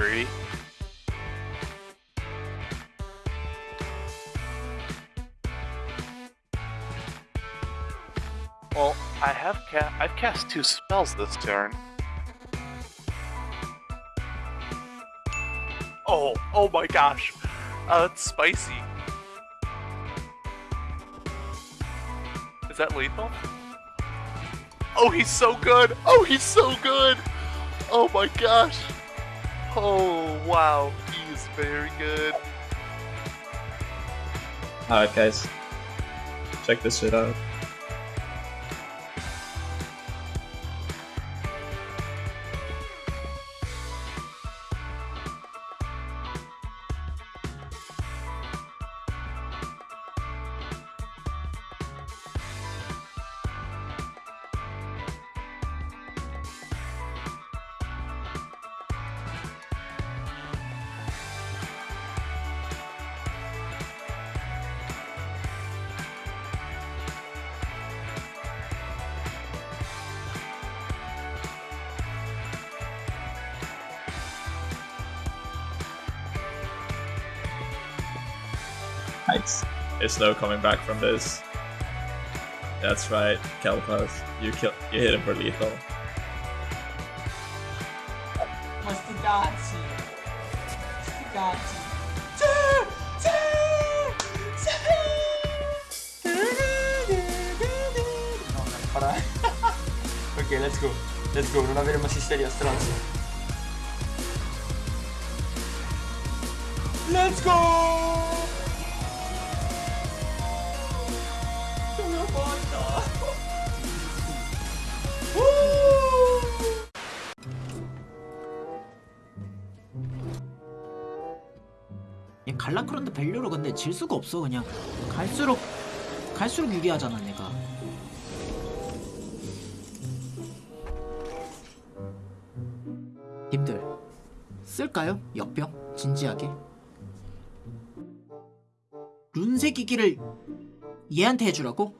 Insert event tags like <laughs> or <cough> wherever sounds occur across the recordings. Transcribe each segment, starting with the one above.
agree. Well, I have ca- I've cast two spells this turn. Oh, oh my gosh. Uh, it's spicy. Is that lethal? Oh, he's so good! Oh, he's so good! Oh my gosh! Oh, wow. he is very good. Alright guys, check this shit out. Nice. It's no coming back from this. That's right, Kael'thas. You kill you hit him for lethal. Mastigati. Mastigati. No, non farà. ok, let's go. Let's go, non avere más isteria, stronzo. Let's go! 갈라크론드 밸류로 근데 질 수가 없어 그냥 갈수록 갈수록 유리하잖아 내가 님들 쓸까요? 역병? 진지하게 룬세 기기를 얘한테 해주라고?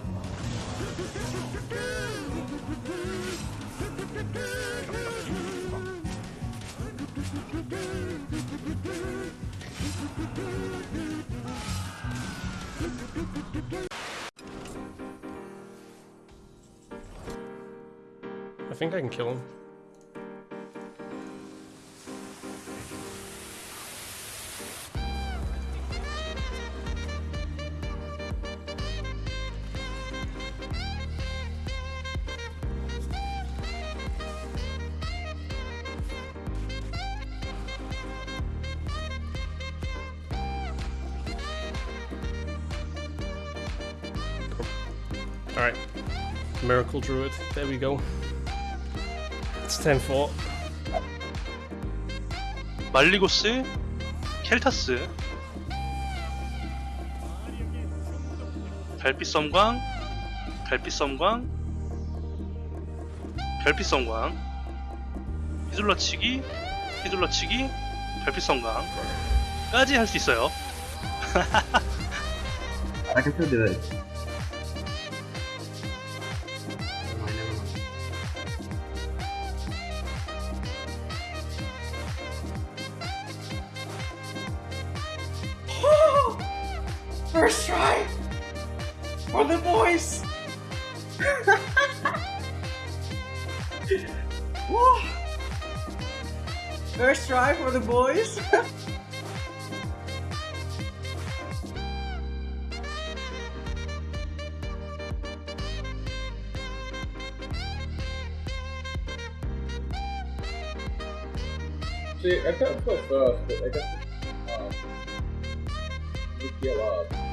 think I can kill him. Alright. Miracle Druid. There we go. 10-4. 말리고스, 켈타스, 별빛 섬광, 별빛 섬광, 별빛 섬광, 휘둘러치기, 휘둘러치기, 별빛 섬광까지 할 수 있어요. I can still do First try! For the boys! <laughs> First try for the boys! <laughs> See, I can't put first, but I guess um, you heal up.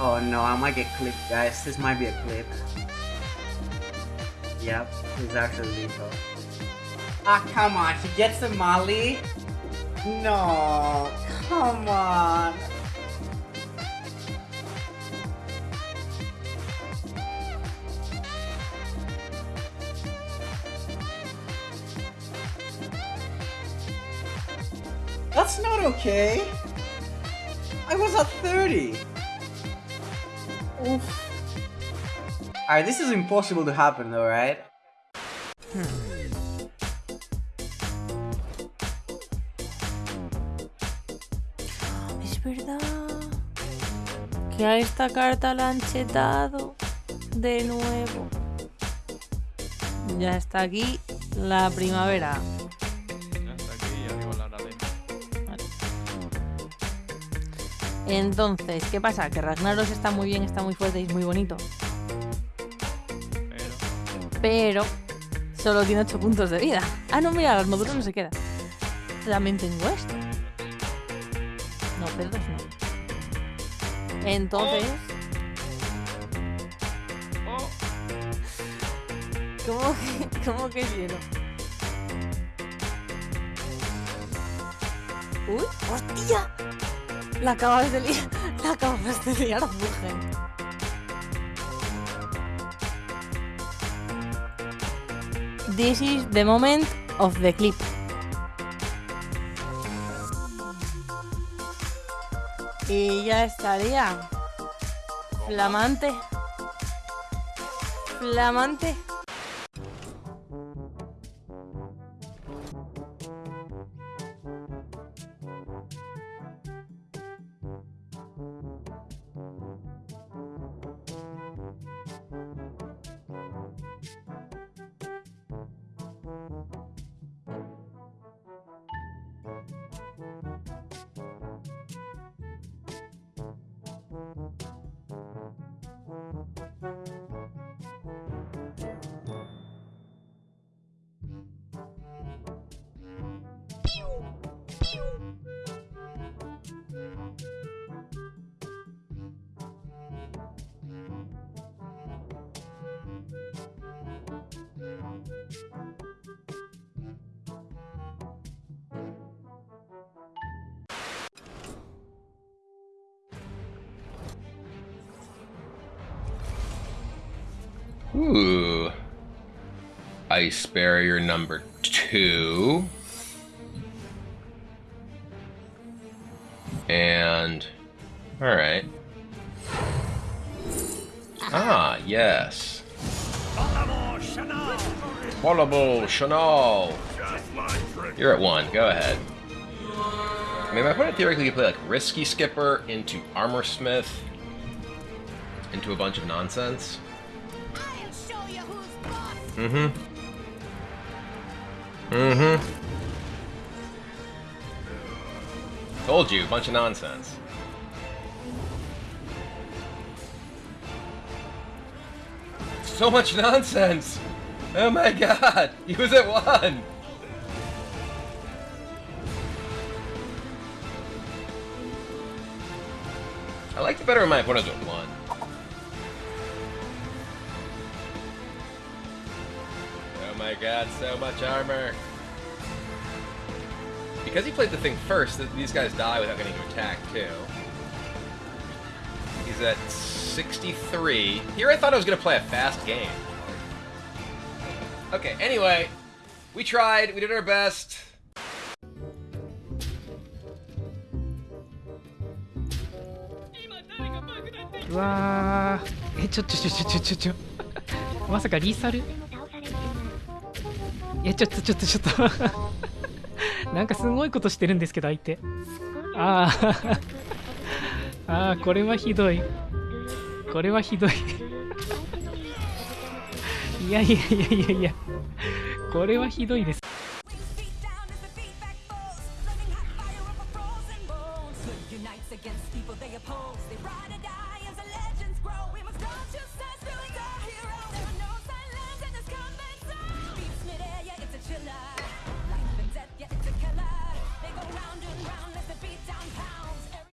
Oh no, I might get clipped, guys. This might be a clip. Yep, he's actually lethal. Ah, come on. She gets the molly? No, come on. That's not okay. I was at 30. Oof. Alright, this is impossible to happen though, right? Es verdad que a esta carta la han chetado de nuevo. Ya está aquí la primavera. Entonces, ¿qué pasa? Que Ragnaros está muy bien, está muy fuerte y es muy bonito. Pero. Solo tiene 8 puntos de vida. Ah, no, mira, la armadura no se queda. También tengo esto. No, pero dos no. Entonces. ¿Cómo que, cómo que hielo? ¡Uy! ¡Hostia! La acabas de liar. <laughs> La acabas de liar, mujer. This is the moment of the clip. Y ya estaría. Flamante. Flamante. Ooh. Ice barrier number two. And. Alright. Ah, yes. Volleyball Chanel! You're at one, go ahead. I mean, my opponent theoretically could play like Risky Skipper into Armorsmith into a bunch of nonsense. Mm-hmm. Mm-hmm. Told you, bunch of nonsense. So much nonsense! Oh my god! <laughs> He was at one! I liked it better when my was at one. my god, so much armor! Because he played the thing first, th- these guys die without getting to attack, too. He's at 63. Here I thought I was going to play a fast game. Okay, anyway, we tried, we did our best. <laughs> うわーえちょちょちょちょちょちょちょまさかリーサル <laughs> えちょっとちょっとちょっと。<laughs> なんかすごいことしてるんですけど相手。あー。<laughs> あーこれはひどい。これはひどい。<laughs> いやいやいやいやいや。これはひどいです